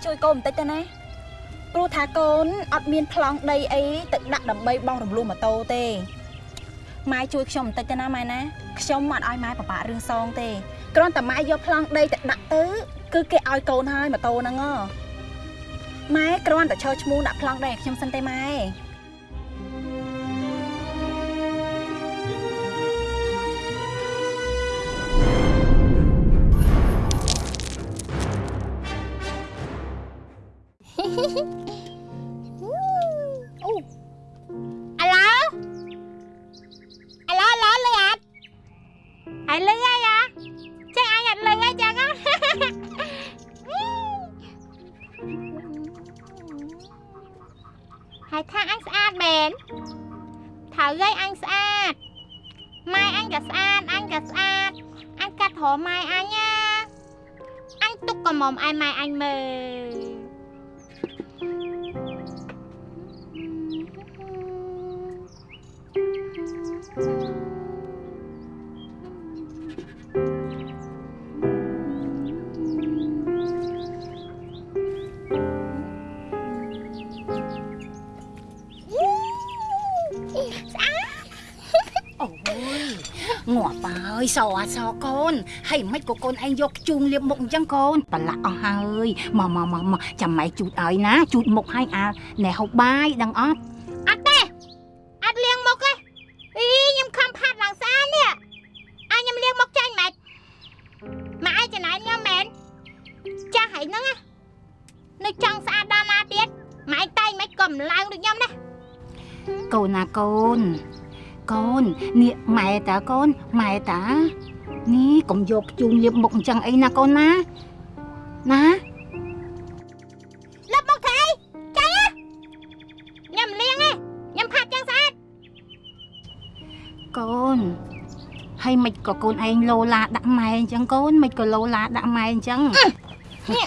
ម៉ែអានេះម៉ែជួយកូនបន្តិចទៅណាព្រោះថាកូនអត់មានប្លង់ដីអីទៅដាក់ដើម្បីបងរំលោះម៉ូតូទេម៉ែជួយខ្ញុំបន្តិចទៅណាម៉ែណាខ្ញុំមិនអត់ឲ្យម៉ែពិបាករឿងសងទេគ្រាន់តែម៉ែយកប្លង់ដីទៅដាក់ទៅគឺគេឲ្យកូនហើយម៉ូតូហ្នឹងហ៎ម៉ែគ្រាន់តែឈរឈ្មោះដាក់ប្លង់ដីឲ្យខ្ញុំសិនទេម៉ែ នហើយមិនក៏កូនឯងយកជូងលាបមុខអញ្ចឹងកូនប្រឡាក់អស់ហើយមកមកមកមកចាំម៉ែជូតឲ្យណាជូតមុខឲ្យអាណែហូបបាយដឹងអត់អត់ទេអត់លាងមុខទេអីខ្ញុំខំផាត់ឡើងស្អាតនេះអញខ្ញុំលាងមុខចាញ់ម៉េចម៉ែឯងចំណាយខ្ញុំមែនចាស់ហើយហ្នឹងណានៅចង់ស្អាតដល់ណាទៀតម៉ែឯងតែងមិនក៏មិនឡើងដូចខ្ញុំណាកូនណាកូនកូននេះម៉ែតាកូនម៉ែតា នេះកុំយកជូងលាបមុខអញ្ចឹងអីណាកូនណាណាលុបមុខទៅអីចាញ់ណាខ្ញុំមិនលាងទេខ្ញុំផាត់ចឹងស្អាតកូនហើយមិនក៏កូនឯងលោឡាដាក់ម៉ែអញ្ចឹងកូនមិនក៏លោឡាដាក់ម៉ែអញ្ចឹងញា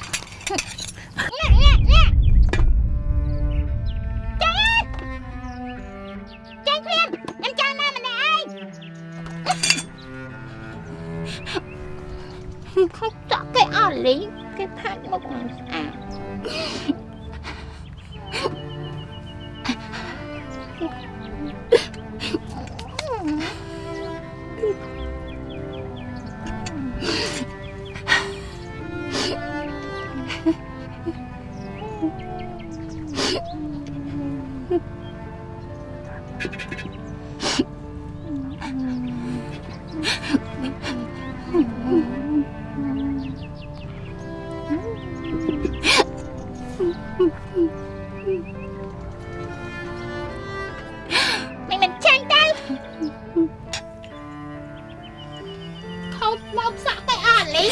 ខោមកសាក់ទៅអស់លី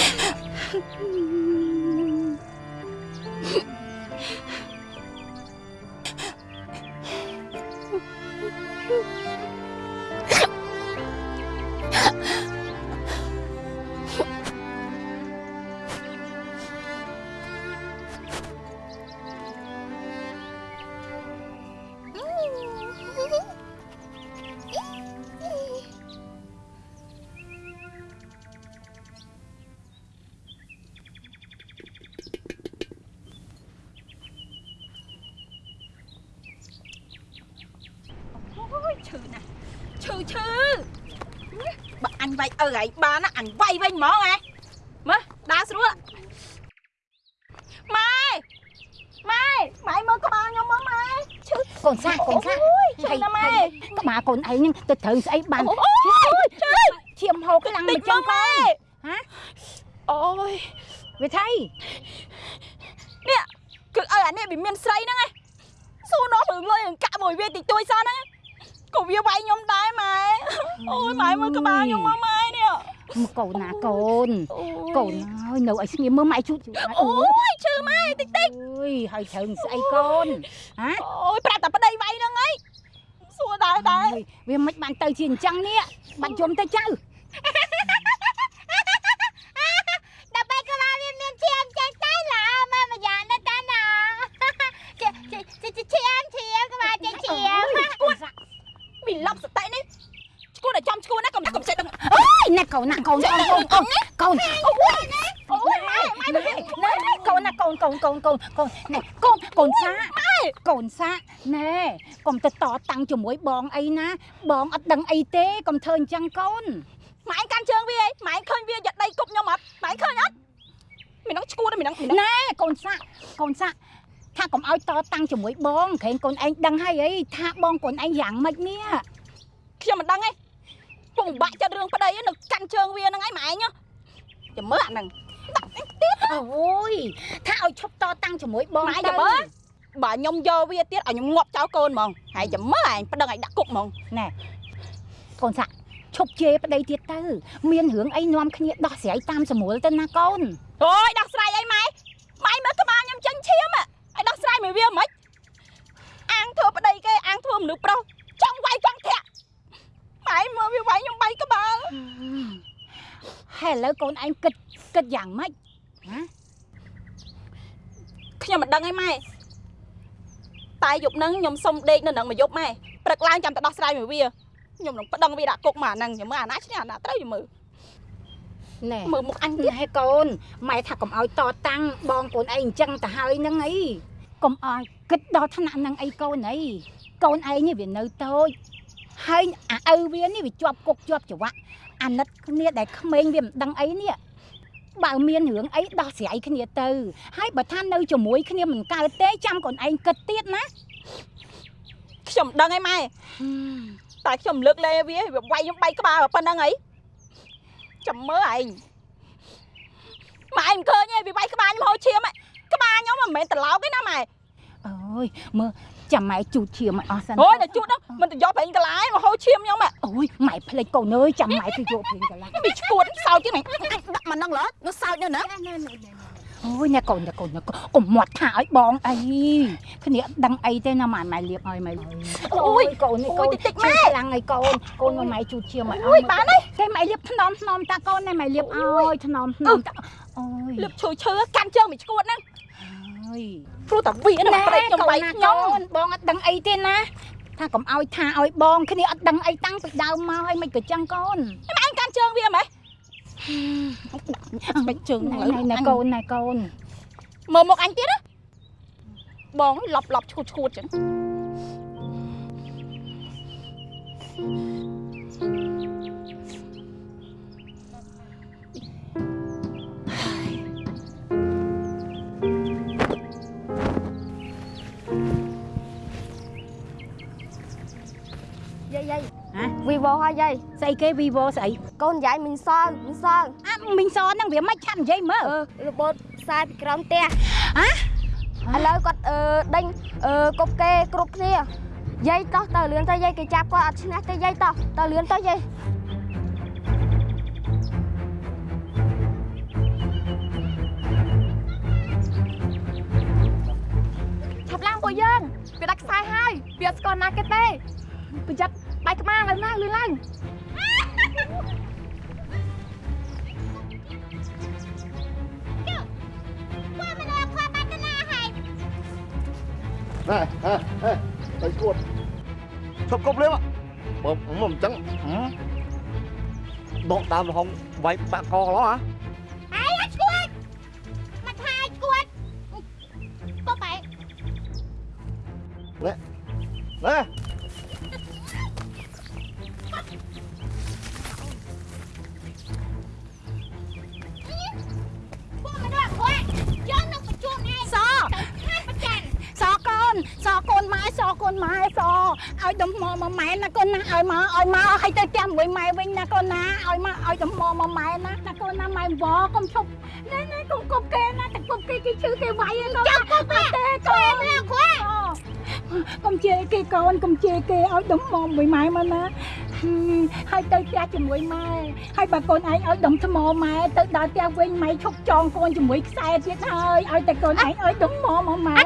ញវាយវិញហ្មងហ៎មើលដើរស្រួលម៉ែម៉ែម៉ែមើលក្បាលខ្ញុំមើលម៉ែឈឺកូនសាកូនសាអូយឈឺណាស់ម៉ែក្បាលកូនឯងនឹងទៅត្រូវស្អីបានអូយឈឺឈាមហូរខ្លាំងមិនចឹងកូនហ៎អូយវាថៃនេះគឺឪអានេះវាមានស្រីហ្នឹងឯងសួរនោះរឿងលុយអង្កាក់មួយវាតិចតួចសោះហ្នឹងក៏វាវាយខ្ញុំដែរម៉ែអូយម៉ែមើលក្បាលខ្ញុំមើលម៉ែនេះ មកកូនណាកូនអូយកូនហើយនៅឲ្យស្ងៀមមើលម៉ែជូតជូតឲ្យអូយឈឺម៉ែតិចតិចអើយហើយត្រូវស្អីកូនហ៎អូយប្រាប់តែប្តីវាយហ្នឹងឯងសួរដែរដែរអើយវាមិនបានទៅជាអញ្ចឹងនេះបាច់យំទៅចៅ ដើម្បីក៏មកវាមានឈាមចាញ់តែឡាមកម្យ៉ាងណាតាណាជាជាជាឈាមឈាមក៏មកចាញ់ឈាម គួតមីឡប់សតិនេះឈួតតែចំឈួតណា កុំកុំចិត្តដឹងអើយណាកូនណាកូនកូនកូនកូនកូនអូយម៉ែម៉ែណែណែកូនណាកូនកូនកូនកូនកូនណែកូនកូនសាកូនសាណែកុំទៅតតាំងជាមួយបងអីណា បងអត់ដឹងអីទេកុំធ្វើអញ្ចឹងកូនម៉ែកាន់ជើងវាអីម៉ែឃើញវាយកដីគប់ខ្ញុំអត់ម៉ែឃើញអត់មាននឹងឈួតមាននឹងមាននឹងណែកូនសាកូនសាថាកុំឲ្យតតាំងជាមួយបងក្រែងកូនឯងដឹងហើយអីថាបងកូនឯងយ៉ាងម៉េចនេះខ្ញុំមិនដឹងទេ ពងបាក់ចិត្តរឿងប្តីនៅកាន់ជើងវាហ្នឹងឯងម៉ែញចាំមើលអាហ្នឹងអូយថាឲ្យឈប់តតាំងជាមួយបងម៉ែទៅចាំមើលបើខ្ញុំយកវាទៀតឲ្យខ្ញុំងាប់ចោលកូនហ្មងហើយចាំមើលឯងប្តឹងឲ្យដាក់គុកហ្មងកូនសាឈប់ជេរប្តីទៀតទៅ មានរឿងអីនាំគ្នាដោះស្រាយតាមស្រួលទៅណាកូនអូយដោះស្រាយអីម៉ែម៉ែមើលក្បាលខ្ញុំចាញ់ឈាមហ៎ឲ្យដោះស្រាយមួយវាមិនអាងធ្វើប្តីគេអាងធ្វើមនុស្សប្រុសចង់វាយកង់ធាក់ ម៉ែមើលវាវាយខ្ញុំបាយក្បាលហើយឥឡូវកូនឯងគិតគិតយ៉ាងម៉េចខ្ញុំមិនដឹងឯម៉ែតែយប់ហ្នឹងខ្ញុំសុំដេកនៅនឹងមួយយប់ម៉ែព្រឹកឡើងចាំទៅដោះស្រាយមួយវាខ្ញុំនឹងប្តឹងវាដាក់គុកមកអាហ្នឹងចាំមើលអាណាឈ្នះអាណាត្រូវចាំមើលណែមើលមុខអញទៀតណែកូនម៉ែថាកុំឲ្យតតាំងបងកូនឯងអញ្ចឹងទៅហើយហ្នឹងអីកុំឲ្យគិតដល់ថ្នាក់ហ្នឹងអីកូនអីកូនឯងនេះវានៅតូច ហើយអាឪវានេះវាជាប់គុកជាប់ច្រវាក់អាណិតគ្នាដែលក្មេងវាមិនដឹងអីនេះបើមានរឿងអីដោះស្រាយគ្នាទៅ ហើយបើថានៅជាមួយគ្នាមិនកើតទេចាំកូនឯងគិតទៀតណាខ្ញុំមិនដឹងឯម៉ែតែខ្ញុំលើកលែវាវាវាយខ្ញុំបាយក្បាលប៉ុណ្្នឹងអីចាំមើលឯងម៉ែមិនឃើញទេវាវាយក្បាលខ្ញុំហូរឈាមហ៎ក្បាលខ្ញុំមិនមែនត្រឡោកទេណាម៉ែអូយមើល ចាំម៉ែជូតឈាមឲ្យអស់សិនអូយតែជួតហ្នឹងមិនទៅយកប្រេងកន្លាយមកហូរឈាមខ្ញុំហ៎អូយម៉ែភ្លេចកូនអើយចាំម៉ែទៅយកភ្លេងកន្លះវាឈួតសោចទៀតហ្នឹងដាក់មកហ្នឹងលើនោះសោចនៅហ្នឹងអូយអ្នកកូនអ្នកកូនអ្នកកូនកុំមាត់ថាឲ្យបងអីគ្នាអត់ដឹងអីទេណាម៉ែម៉ែលៀបឲ្យម៉ែអូយកូននេះកូនតិចម៉ែខ្លាំងឲ្យកូនកូនមកម៉ែជូតឈាមឲ្យអអូយស់បានហើយទេម៉ែលៀបថ្នមថ្នមតាកូនណែម៉ែលៀបឲ្យថ្នមថ្នមតាអូយលឹបឈូឈើកាន់ជើងមិនឈួតហ្នឹង អូយព្រោះតែវាហ្នឹងប្រេងខ្ញុំវាយខ្ញុំបងអត់ដឹងអីទេណាថាកុំឲ្យថាឲ្យបងគ្នាអត់ដឹងអីតាំងពីដើមមកហើយមិនក៏ចឹងកូនអញកាន់ជើងវាហ្មងបាច់ជើងណែហ្នឹងណែកូនណែកូនមើលមុខអញទៀតណាបងលប់លប់ឈួតឈួតចឹង យាយយាយហ៎វីវ៉ូហើយយាយស្អីគេ vivo ស្អីកូនយាយមិនសើមិនសើអាមីងសហ្នឹងវាមិនឆាប់និយាយមើលអឺរបូតខ្សែពីក្រោមផ្ទះហ៎ឥឡូវគាត់អឺដេញអឺគប់គេគ្រប់គ្នាយាយតោះទៅលឿនទៅយាយគេចាប់គាត់អត់ឈ្នះទេយាយតោះទៅលឿនទៅយាយឆាប់ឡើងពួកយើងវាដាច់ខ្សែហើយវាអត់ស្គាល់ណាគេទេប្រយ័ត្ន បែកក្បាលឡើងណាលឿនឡើងណែហេហេទៅគួតឈប់គប់លៀមបើមកមិនចឹងដកដើមរហងវាយបាក់កកន្លោះហ៎ បើកូនឯងឲ្យដុំថ្មម៉ែទៅដល់ផ្ទះវិញម៉ែឈប់ចងកូនជាមួយខ្សែទៀតហើយឲ្យតែកូនឯងឲ្យដុំថ្មមកម៉ែ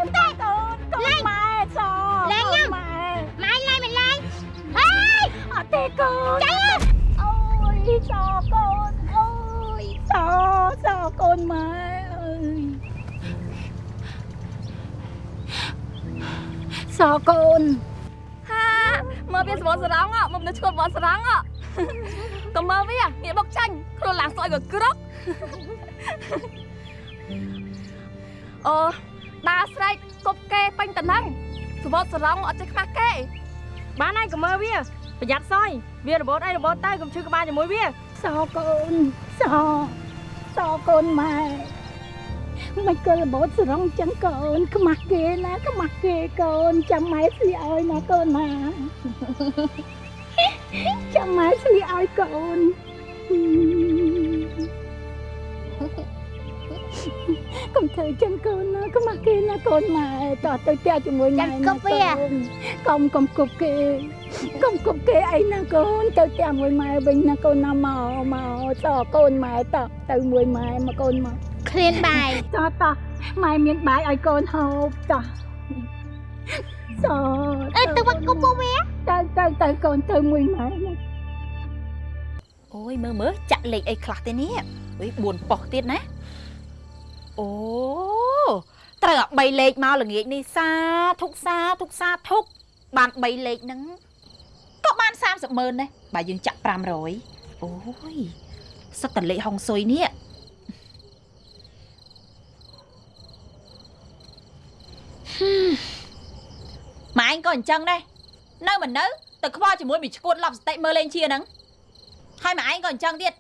វារបូតអីរបូតទៅកុំឈឺក្បាលជាមួយវាសកូនសសកូនម៉ែមិនក៏របូតស្រងចឹងកូនខ្មាស់គេណាខ្មាស់គេកូនចាំម៉ែស្លៀកឲ្យណាកូនណាចាំម៉ែស្លៀកឲ្យកូន កុំធ្វើចឹងកូនណាខ្មាស់គេណាកូនម៉ែតោះទៅផ្ទះជាមួយម៉ែណាកូនកុំកុំគប់គេកុំគប់គេអីណាកូនទៅផ្ទះមួយម៉ែវិញណាកូនណាមកមកតកូនម៉ែតទៅមួយម៉ែមកកូនមកឃ្លានបាយតោះតោះម៉ែមានបាយឲ្យកូនហូបតោះសអើទៅវត្តគុំពួកវាទៅទៅទៅកូនទៅមួយម៉ែណាអូយមើលមើលចាក់លេខអីខ្លះទេនេះអុយ4ប៉ុស្តិ៍ទៀតណា អូត្រូវអា3លេខមកល្ងាចនេះសាធុកសាធុកសាធុកបាន3លេខហ្នឹងក៏បាន30ម៉ឺនដែរបើយើងចាក់500អូយសិតតលេខហុងស៊ុយនេះម៉ែឯងក៏អញ្ចឹងដែរនៅមិននៅទៅខ្វល់ជាមួយមីឈួតឡប់សតិមើលលេងជាហ្នឹងហើយម៉ែឯងក៏អញ្ចឹងទៀត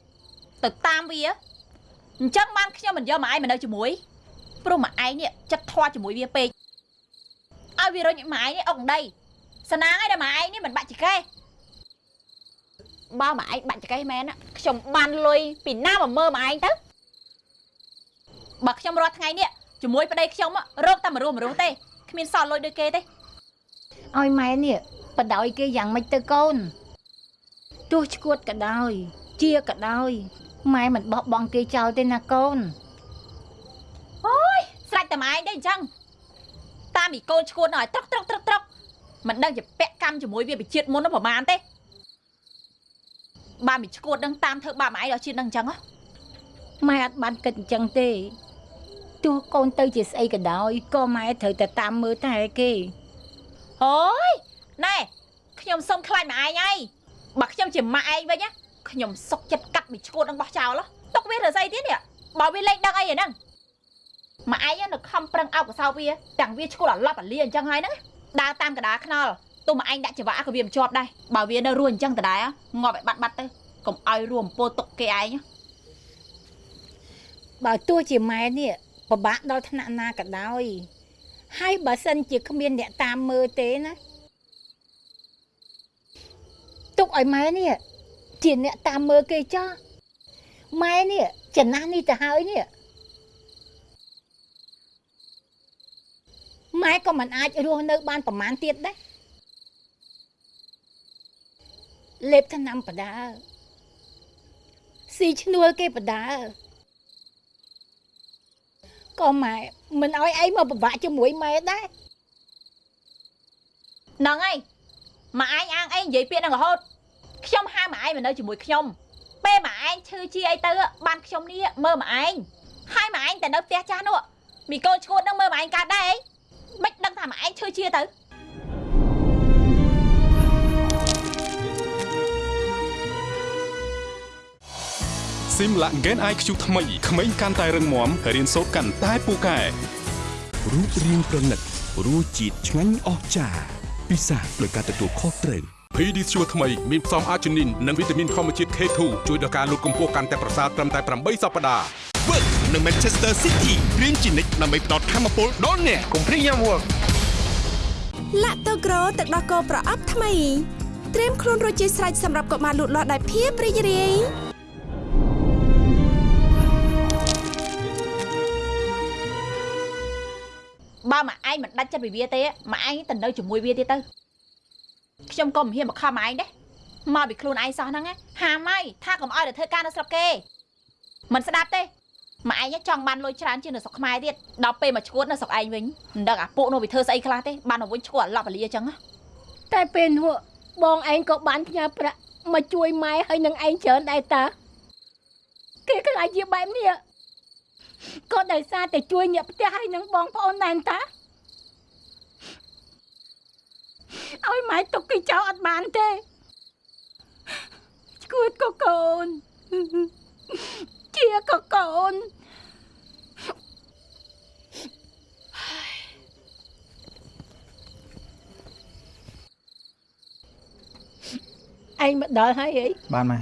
ទៅតាមវា អញ្ចឹងបានខ្ញុំមិនយកម៉ែឯងមកនៅជាមួយព្រោះម៉ែឯងនេះចិត្តធွာជាមួយវាពេកឲ្យវារុញម៉ែឯងនេះអុកដីសណាងឯតែម៉ែឯងនេះមិនបាច់ចកេះបើម៉ែឯងបាច់ចកេះមែនណាខ្ញុំបានលុយពីណាមកមើលម៉ែឯងទៅបើខ្ញុំរាល់ថ្ងៃនេះជាមួយប្តីខ្ញុំរកតែមរុះមរុះទេគ្មានសល់លុយដូចគេទេឲ្យម៉ែនេះបដ ாய் គេយ៉ាងម៉េចទៅកូនទោះឈួតក៏ដោយជាក៏ដោយ ម៉ែមិនបោះបង់គេចោលទេណាកូនស្រេចតែម៉ែឯងទេអញ្ចឹងតាមមីកូនឈួតនៅឲ្យត្រកត្រកត្រកត្រកមិនដឹងជាពាក់កម្មជាមួយវាបជាតិមុននោះប្រហែលទេបើមីឈួតនឹងតាមធ្វើបាបម៉ែឯងដល់ជាតិនឹងអញ្ចឹងហ៎ម៉ែអត់បានគិតអញ្ចឹងទេទោះកូនទៅជាស្អីក៏ដោយក៏ម៉ែត្រូវតែតាមមើលតែគេអូយណែខ្ញុំសុំខ្លាចម៉ែឯងហើយបើខ្ញុំជាម៉ាក់ឯងវិញណា ខ្ញុំសុកចិត្តកាត់មីឈួតនឹងបោះចោលហ៎ទុកវាធ្វើស្អីទៀតនេះបើវាលេងដឹងអីហ្នឹងម៉ាក់ឯងនៅខំប្រឹងអោបកសោបវាទាំងវាឈួតអាឡប់អាលាអញ្ចឹងហើយហ្នឹងដើរតាមកដាខ្នល់ទោះម៉ាក់ឯងដាក់ច្រវាក់ក៏វាមិនជាប់ដែរបើវានៅរស់អញ្ចឹងដដែលងាប់ឲ្យបាត់បាត់ទៅកុំឲ្យរួមពោទុកគេឯងណាបើទោះជាម៉ែនេះពិបាកដល់ថ្នាក់ណាក៏ដោយហើយបើសិនជាគ្មានអ្នកតាមមើលទេណាទុកឲ្យម៉ែនេះ ជាអ្នកតាមមើលគេចោះម៉ែនេះចំណាស់នេះទៅហើយនេះម៉ែក៏មិនអាចរស់នៅបានប្រមាណទៀតដែរលេបថ្នាំបដាស៊ីឈ្នួលគេបដាក៏ម៉ែមិនអោយឯងមកពិបាកជាមួយម៉ែដែរហ្នឹងហើយម៉ាក់ឯងអាងអីនិយាយពាក្យហ្នឹងរហូត ខ្ញុំហៅម៉ាក់ឯងមកនៅជាមួយខ្ញុំពេលម៉ាក់ឯងឈឺជាអីទៅបានខ្ញុំនេះមើលម៉ាក់ឯងហើយម៉ាក់ឯងតែនៅផ្ទះចាស់នោះមីកូនឈួតហ្នឹងមើលម៉ាក់ឯងកើតដែរអីមិនដឹងថាម៉ាក់ឯងឈឺជាទៅស៊ីមឡាក់ហ្គេន IQ ថ្មីក្មេងកាន់តែរឹងមាំរៀនសូត្រកាន់តែពូកែរូបរាងប្រណិតរសជាតិឆ្ងាញ់អស្ចារ្យពិសាដោយការទទួលខុសត្រូវ Pediasure ថ្មីមានផ្សំអាជីនីននិងវីតាមីនធម្មជាតិ K2 ជួយដល់ការលូតកម្ពស់កាន់តែប្រសើរត្រឹមតែ8សប្តាហ៍ Work នៅ Manchester City រៀនជានិច្ចដើម្បីផ្ដល់ធម៌ពលដល់អ្នកកុំព្រីយ៉ាំ Work លាក់ទៅក្រូទឹកដោះគោប្រអប់ថ្មីត្រៀមខ្លួនរួចជាស្រេចសម្រាប់កុមារលូតលាស់ដោយភាពរីករាយបើម៉ាក់ឯងមិនដាច់ចិត្តពីវាទេម៉ាក់ឯងទៅនៅជាមួយវាទៀតទៅ ខ្ញុំក៏មិនហ៊ានមកខំម៉ាក់ឯងដែរមកពីខ្លួនឯងសោះហ្នឹងណាហាមហើយថាកុំឲ្យទៅធ្វើការនៅស្រុកគេមិនស្ដាប់ទេម៉ាក់ឯងចង់បានលុយច្រើនជាងនៅស្រុកខ្មែរទៀតដល់ពេលមកឈួតនៅស្រុកឯងវិញមិនដឹងអាពួកនោះវាធ្វើស្អីខ្លះទេបានមកវិញឈួតអាឡប់អាលាអញ្ចឹងណាតែពេលនោះបងឯងក៏បានផ្ញើប្រាក់មកជួយម៉ែហើយនឹងឯងច្រើនដែរតាគេខ្លាចជាបែបនេះក៏ដោយសារតែជួយអ្នកផ្ទះហើយនឹងបងប្អូនដែរតា ឲ្យម៉ែទុកគេចោលអត់បានទេឈួតក៏កូនជាក៏កូនឯងមកដល់ហើយអីបានម៉ែ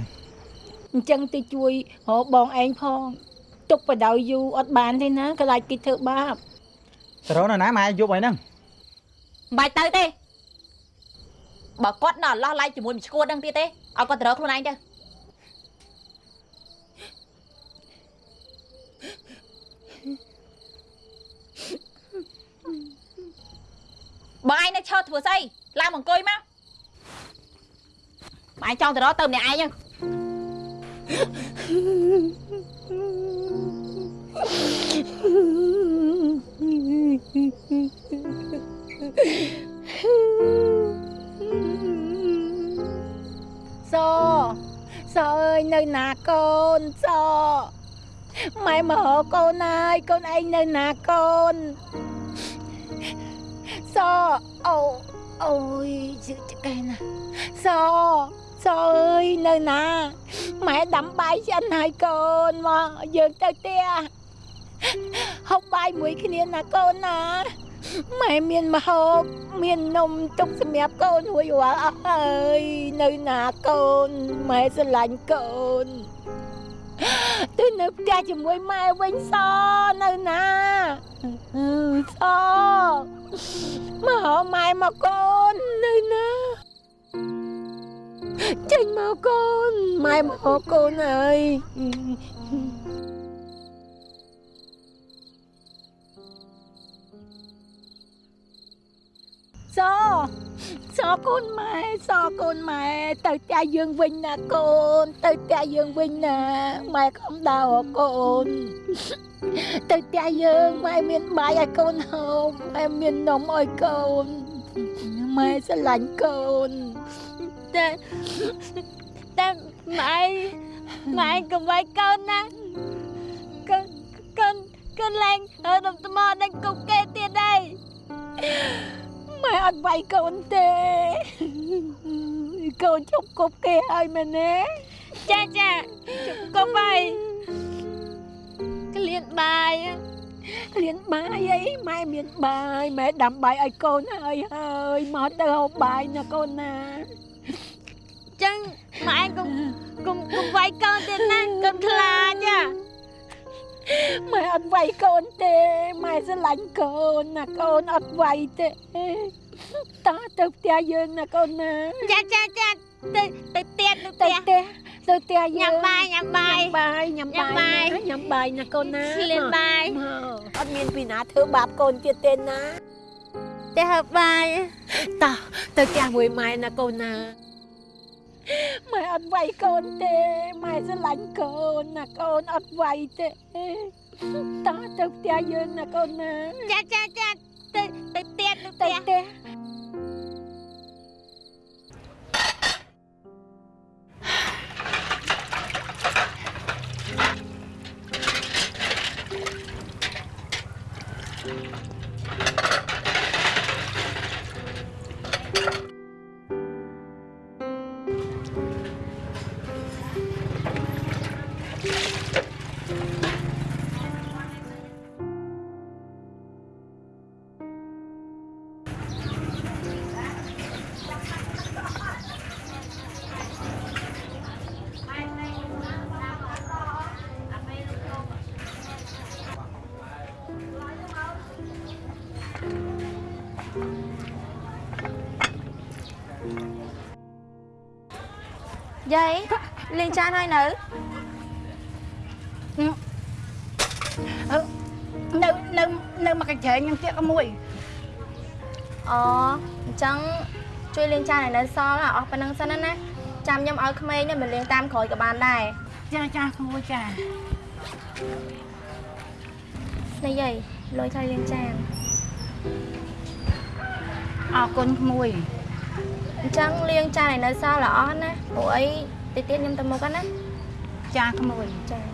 អញ្ចឹងទៅជួយរកបងឯងផងទុកបដៅយូរអត់បានទេណាខ្លាចគេធ្វើបាបទៅរកនៅណាម៉ែយប់ហើយហ្នឹងមិនបាច់ទៅទេ បើគាត់នៅអឡោះឡៃជាមួយមួយឈួតហ្នឹងទៀតទេឲ្យគាត់ទៅរកខ្លួនឯងទៅបងឯងនៅឈរធ្វើស្អីឡើងមកអង្គុយមកបងឯងចង់ទៅរកទៅម្នាក់ឯងហ្នឹង សសអើយនៅណាកូនសម៉ែមករកកូនហើយកូនឯងនៅណាកូនសអូអូយជឹកចកែណាសសអើយនៅណាម៉ែដាំបាយចិនហើយកូនមកយើងទៅផ្ទះហូបបាយមួយគ្នាណាកូនណា ម៉ែមានម្ហូបមាននំទុកសម្រាប់កូនរួចរាល់អស់ហើយនៅណាកូនម៉ែស្រឡាញ់កូនទៅនៅផ្ទះជាមួយម៉ែវិញសនៅណាអឺសមកហៅម៉ែមកកូននៅណាចេញមកកូនម៉ែមកកូនហើយ សសកូនម៉ែសកូនម៉ែទៅផ្ទះយើងវិញណាកូន ទៅផ្ទះយើងវិញណាម៉ែកុំដើរកូនទៅផ្ទះយើងម៉ែមានបាយឲ្យកូនហូបម៉ែមាននំឲ្យកូនម៉ែស្រឡាញ់កូនតែតែម៉ែម៉ែកុំវាយកូនណាកូនកូនកូនឡើងហើយដុំថ្មដេញគុកគេទៀតហើយ ម៉ែអត់វាយកូនទេកូនជប់គប់គេហើយមែនទេចាចាជុំកុំហើយក្លៀនបាយរៀនបាយអីម៉ែមានបាយម៉ែដាំបាយឲ្យកូនហើយហើយមកទៅហូបបាយណាកូនណាចឹងម៉ែកុំកុំកុំវាយកូនទៀតណាកូនខ្លាចហ៎ ម៉ែអត់វាយកូនទេម៉ែស្រឡាញ់កូនណាកូនអត់វាយទេតោះទៅផ្ទះយើងណាកូនណាចាចាចាទៅទៅទៀតទៅទៅផ្ទះផ្ទះទៅផ្ទះយើងញ៉ាំបាយញ៉ាំបាយបាយញ៉ាំញ៉ាំបាបាយយណាញ៉ាំបាយណាកូនណាក្លៀនបាយមកអត់មានពីណាធ្វើបាបកូនទៀតទេណាទៅហូបបាយតោះទៅផ្ទះមួយម៉ែណាកូនណា ម៉ែអត់វាយកូនទេម៉ែស្រឡាញ់កូនណាកូនអត់វាយទេតោះទៅផ្ទះយើងណាកូនណាចាចាចាទៅទៅទៀតទៅផ្ទទៅះផ្ទះ យាយលេងចានហើយនៅនៅនៅនៅមកកញ្ច្រែងនឹងទៀតក៏មួយអូអញ្ចឹងជួយលេងចានឲ្យនៅសល់អស់ប៉ុណ្្នឹងសិនណាណាចាំខ្ញុំឲ្យក្មេងនេះមកលេងតាមក្រោយក៏បានដែរចាចាក្មួយចានេះយាយលុយថ្លៃលេងចានអរគុណក្មួយ អញ្ចឹងលេងចានឲ្យនៅសល់ល្អណាព្រោះអីតិចទៀតខ្ញុំទៅមុខហ្នឹងណាចាក្មួយចា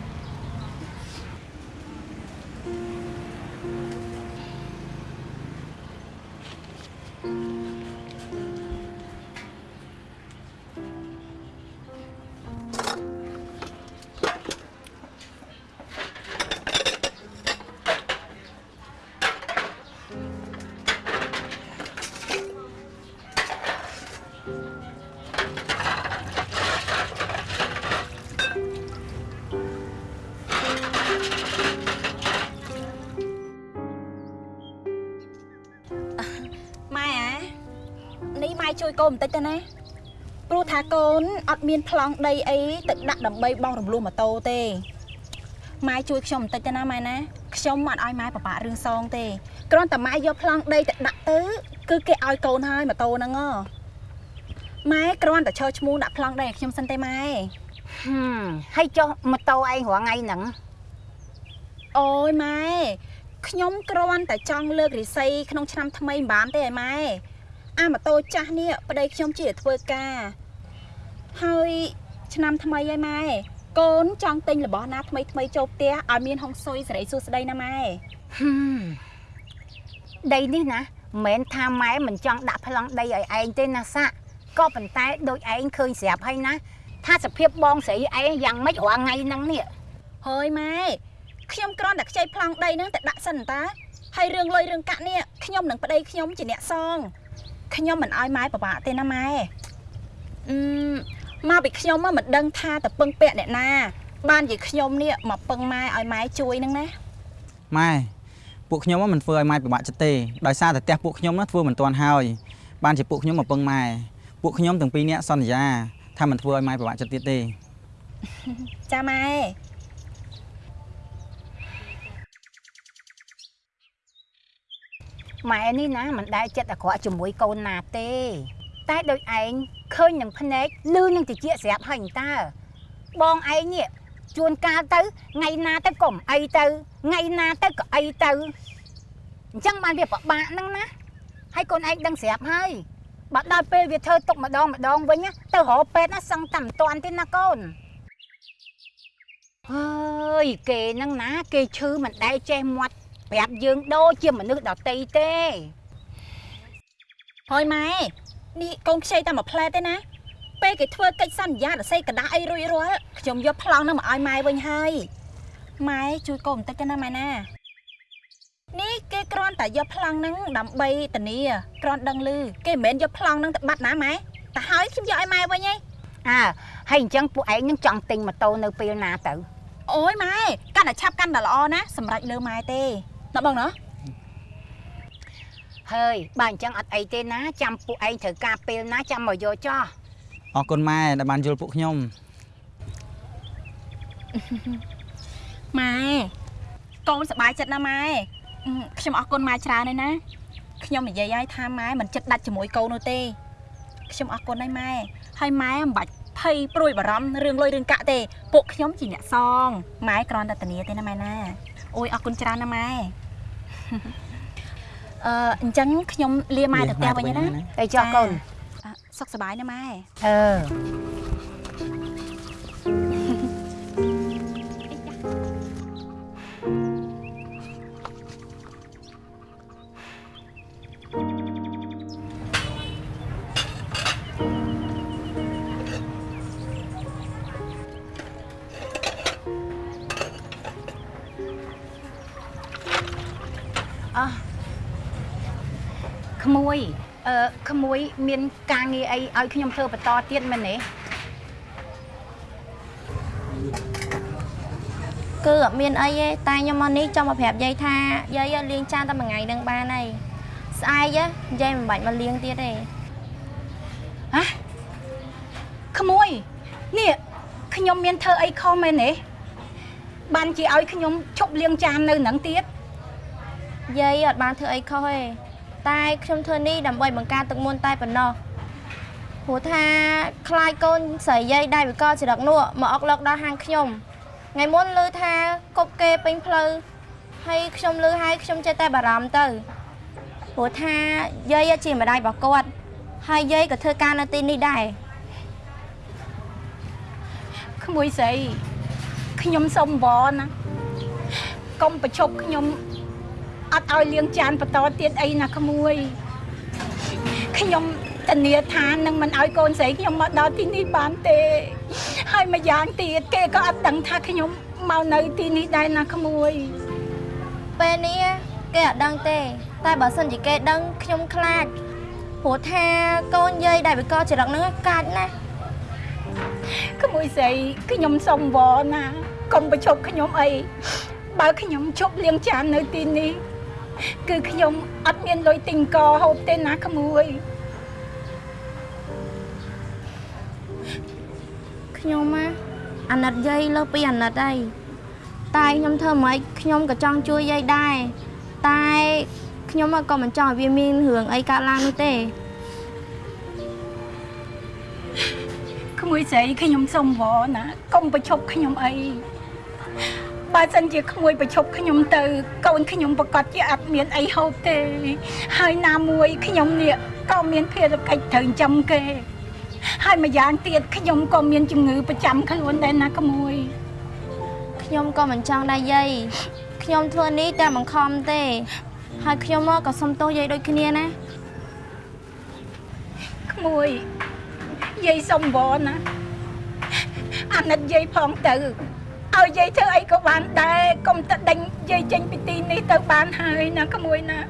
ត់មានប្លង់ដីអីទឹកដាក់ដើម្បីបងរំលោះម៉ូតូទេម៉ែជួយខ្ញុំបន្តិចទៅណាម៉ែណាខ្ញុំអត់ឲ្យម៉ែប្របាក់រឿងសងទេគ្រាន់តែម៉ែយកប្លង់ដីទៅដាក់ទៅគឺគេឲ្យកូនហើយម៉ូតូហ្នឹងហ៎ម៉ែគ្រាន់តែឈរឈ្មោះដាក់ប្លង់ដីឲ្យខ្ញុំសិនទេម៉ែហឹមហើយចុះម៉ូតូឯងរាល់ថ្ងៃហ្នឹងអូយម៉ែខ្ញុំគ្រាន់តែចង់លើករិស័យក្នុងឆ្នាំថ្មីមិនបានទេឯម៉ែអាម៉ូតូចាស់នេះប្តីខ្ញុំជាធ្វើការ ហើយឆ្នាំថ្មីហើយម៉ែកូនចង់ទិញរបស់ណាថ្មីថ្មីចូលផ្ទះឲ្យមានហុងស៊ុយសេរីសួស្តីណាម៉ែហឹមដីនេះណាមិនមែនថាម៉ែមិនចង់ដាក់ប្លង់ដីឲ្យឯងទេណាសាក់ក៏ប៉ុន្តែដូចឯងឃើញស្រាប់ហើយណាថាសភាពបងស្រីឯងយ៉ាងម៉េចរាល់ថ្ងៃហ្នឹងនេះហើយម៉ែខ្ញុំគ្រាន់តែខ្ចីប្លង់ដីហ្នឹងតែដាក់សិនតាហើយរឿងលុយរឿងកាក់នេះខ្ញុំនឹងប្តីខ្ញុំជាអ្នកសងខ្ញុំមិនឲ្យម៉ែប្របាក់ទេណាម៉ែអឺ មកពីខ្ញុំមកមិនដឹងថាតពឹងពាក់អ្នកណា បានជាខ្ញុំនេះមកពឹងម៉ែឲ្យម៉ែជួយហ្នឹងណាម៉ែពួកខ្ញុំហ្នឹងមិនធ្វើឲ្យម៉ែពិបាកចិត្តទេដោយសារតែផ្ទះពួកខ្ញុំហ្នឹងធ្វើមិនទាន់ហើយបានជាពួកខ្ញុំមកពឹងម៉ែពួកខ្ញុំទាំងពីរនាក់សន្យាថាមិនធ្វើឲ្យម៉ែពិបាកចិត្តទៀតទេចាម៉ែម៉ែនេះណាមិនដែលចិត្តអាក្រក់ជាមួយកូនណាទេ តែដូចឯង ឃើញនឹងភ្នែកលឺនឹងតិចស្រាប់ហើយតើបងឯងនេះជួនកាលទៅថ្ងៃណាទៅក៏មិនអីទៅថ្ងៃណាទៅក៏អីទៅអញ្ចឹងបានវាពិបាកហ្នឹងណាហើយកូនឯងដឹងស្រាប់ហើយបើដល់ពេលវាធ្វើទុកម្ដងម្ដងវិញណាទៅរកពេទ្យណាសឹងតែមិនតាន់ទេណាកូនអើយគេហ្នឹងណា គេឈឺមិនដែលចេះមាត់ប្រាប់យើងដូចជាមនុស្សដតីទេហើយម៉ែ នេះកូនខ្ចីតែមួយផ្លែទេណាពេលគេធ្វើកិច្ចសន្យាដស័យកដាអីរួចរាល់ខ្ញុំយកប្លង់នោះមកឲ្យម៉ែវិញហើយម៉ែជួយកូនបន្តិចទៅណាម៉ែណានេះគេគ្រាន់តែយកប្លង់ហ្នឹងដើម្បីធានាគ្រាន់ដឹងឮគេមិនមែនយកប្លង់ហ្នឹងទៅបាត់ណាម៉ែតែហើយខ្ញុំយកឲ្យម៉ែវិញឯងអើហើយអញ្ចឹងពួកឯងនឹងចង់ទិញម៉ូតូនៅពេលណាទៅអូយម៉ែកាន់តែឆាប់កាន់តែល្អណាសម្រាប់លើម៉ែទេដល់បងណោះ ហើយបើអញ្ចឹងអត់អីទេណាចាំពួកឯងត្រូវការពេលណាចាំមកយកចោះអរគុណម៉ែដែលបានយល់ពួកខ្ញុំម៉ែកូនសប្បាយចិត្តណាម៉ែអឺខ្ញុំអរគុណម៉ែច្រើនហើយណាខ្ញុំនិយាយឲ្យថាម៉ែមិនចិត្តដាច់ជាមួយកូននោះទេខ្ញុំអរគុណហើយម៉ែហើយម៉ែមិនបាច់ភ័យព្រួយបារម្ភរឿងលុយរឿងកាក់ទេពួកខ្ញុំជាអ្នកសងម៉ែគ្រាន់តែធានាទេណាម៉ែណាអូយអរគុណច្រើនណាម៉ែ អឺអញ្ចឹងខ្ញុំលាម៉ែទៅផ្ទះវិញហើយណាទៅចោះកូនអឺសុខសប្បាយណាម៉ែអឺអោះ ក្មួយអឺក្មួយមានការងារអីឲ្យខ្ញុំធ្វើបន្តទៀតមែនទេគឺអត់មានអីទេតែខ្ញុំមកនេះចង់មកប្រាប់យាយថាយាយលាងចានតែមួយថ្ងៃនឹងបានហើយស្អែកយាយមិនបាច់មកលាងទៀតទេហ៎ក្មួយនេះខ្ញុំមានធ្វើអីខុសមែនទេបានជាឲ្យខ្ញុំឈប់លាងចាននៅនឹងទៀតយាយអត់បានធ្វើអីខុសទេ តែខ្ញុំធ្វើនេះដើម្បីបង្ការទឹកមុនតែប៉ុណ្ណោះព្រោះថាខ្លាចកូនស្រីយាយដៃវិកលចរិតនោះមកអុកឡុកដល់ហាងខ្ញុំថ្ងៃមុនឮថាគប់គេពេញផ្លូវហើយខ្ញុំឮហើយខ្ញុំចេះតែបារម្ភទៅព្រោះថាយាយជាម្ដាយរបស់គាត់ហើយយាយក៏ធ្វើការនៅទីនេះដែរក្មួយស្រីខ្ញុំសុំវល់ណាកុំប្រឈប់ខ្ញុំ អត់ឲ្យលាងចានបន្តទៀតអីណាក្មួយខ្ញុំធានាថានឹងមិនឲ្យកូនស្រីខ្ញុំមកដល់ទីនេះបានទេ ហើយម្យ៉ាងទៀតគេក៏អត់ដឹងថាខ្ញុំមកនៅទីនេះដែរណាក្មួយពេលនេះគេអត់ដឹងទេ តែបើសិនជាគេដឹងខ្ញុំខ្លាចព្រោះថាកូនយាយដែលវិកលចរិតហ្នឹងកាចណាស់ក្មួយស្រីខ្ញុំសុំវល់ណាកុំប្រឈប់ខ្ញុំអីបើខ្ញុំជប់លាងចាននៅទីនេះ គឺខ្ញុំអត់មានលុយទិញកហូបទេណាក្មួយខ្ញុំណាអាណិតយាយលើពីអាណិតអីតែខ្ញុំធ្វើម៉េចខ្ញុំក៏ចង់ជួយយាយដែរតែខ្ញុំក៏មិនចង់ឲ្យវាមានរឿងអីកើតឡើងនោះទេក្មួយស្រីខ្ញុំសុំវណាកុំបញ្ឈប់ខ្ញុំអី បើសិនជាក្មួយប្រឈប់ខ្ញុំទៅ កូនខ្ញុំប្រកាសជាអត់មានអីហូបទេ ហើយណាមួយខ្ញុំនេះក៏មានភារកិច្ចត្រូវចាំគេ ហើយម្យ៉ាងទៀតខ្ញុំក៏មានជំងឺប្រចាំខ្លួនដែរណាក្មួយខ្ញុំក៏មិនចង់ដែរយាយខ្ញុំធ្វើនេះតែបង្ខំទេ ហើយខ្ញុំមកក៏សុំទោសយាយដូចគ្នាណាក្មួយយាយសុំវណាអាណិតយាយផងទៅ ឲ្យយាយធ្វើអីក៏បានដែរកុំតែដេញយាយចេញពីទីនេះទៅបានហើយណាក្មួយណា